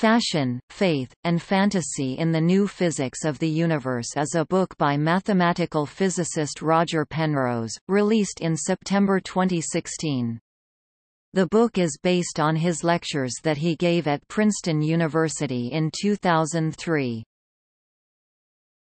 Fashion, Faith, and Fantasy in the New Physics of the Universe is a book by mathematical physicist Roger Penrose, released in September 2016. The book is based on his lectures that he gave at Princeton University in 2003.